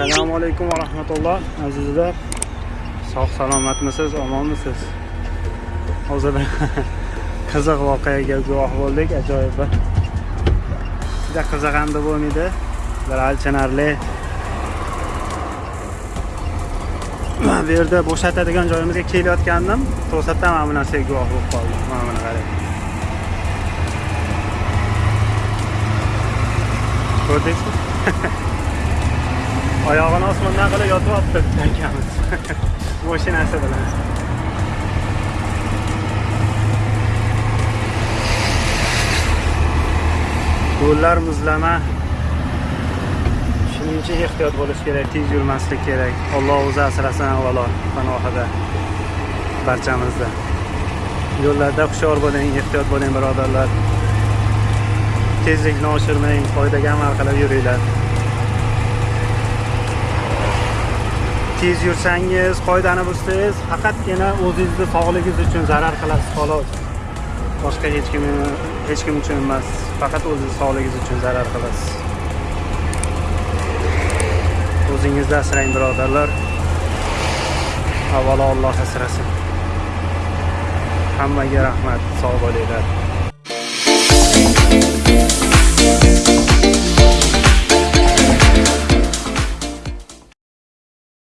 assalomu alaykum va rahmatulloh azizlar. Sog' salomatmisiz omonmisiz? Hozir qiziq voqeaga guvoh bo'ldik ajoyib bir. Juda qiziq bo'lmaydi e. bir achinarli bu yerda bo'shatadigan joyimizga kelayotgandim. To'satdan mana bu narsaga guvoh bo'lib qoldim. Mana buni qarang. Ko'rdingizmi? oyog'ini osmondan qilib yotyapti akamiz mashinasi bilan yo'llar muzlama. Shuning uchun ehtiyot bo'lish kerak tez yurmaslik kerak. Alloh o'zi asrasin avvalo panohida barchamizni yo'llarda hushyor bo'ling ehtiyot bo'ling birodarlar. Tezlikni oshirmang qoidaga amal qilib yuringlar tez yursangiz qoidani buzsangiz faqatgina o'zingizni sog'ligingiz uchun zarar qilasiz xolos. Boshqa hech kim hech kim uchun emas faqat o'zingiz sog'ligingiz uchun zarar qilasiz. O'zingizni asrang birodarlar. Avvalo Alloh asrasin. Hammaga rahmat sog' bo'linglar.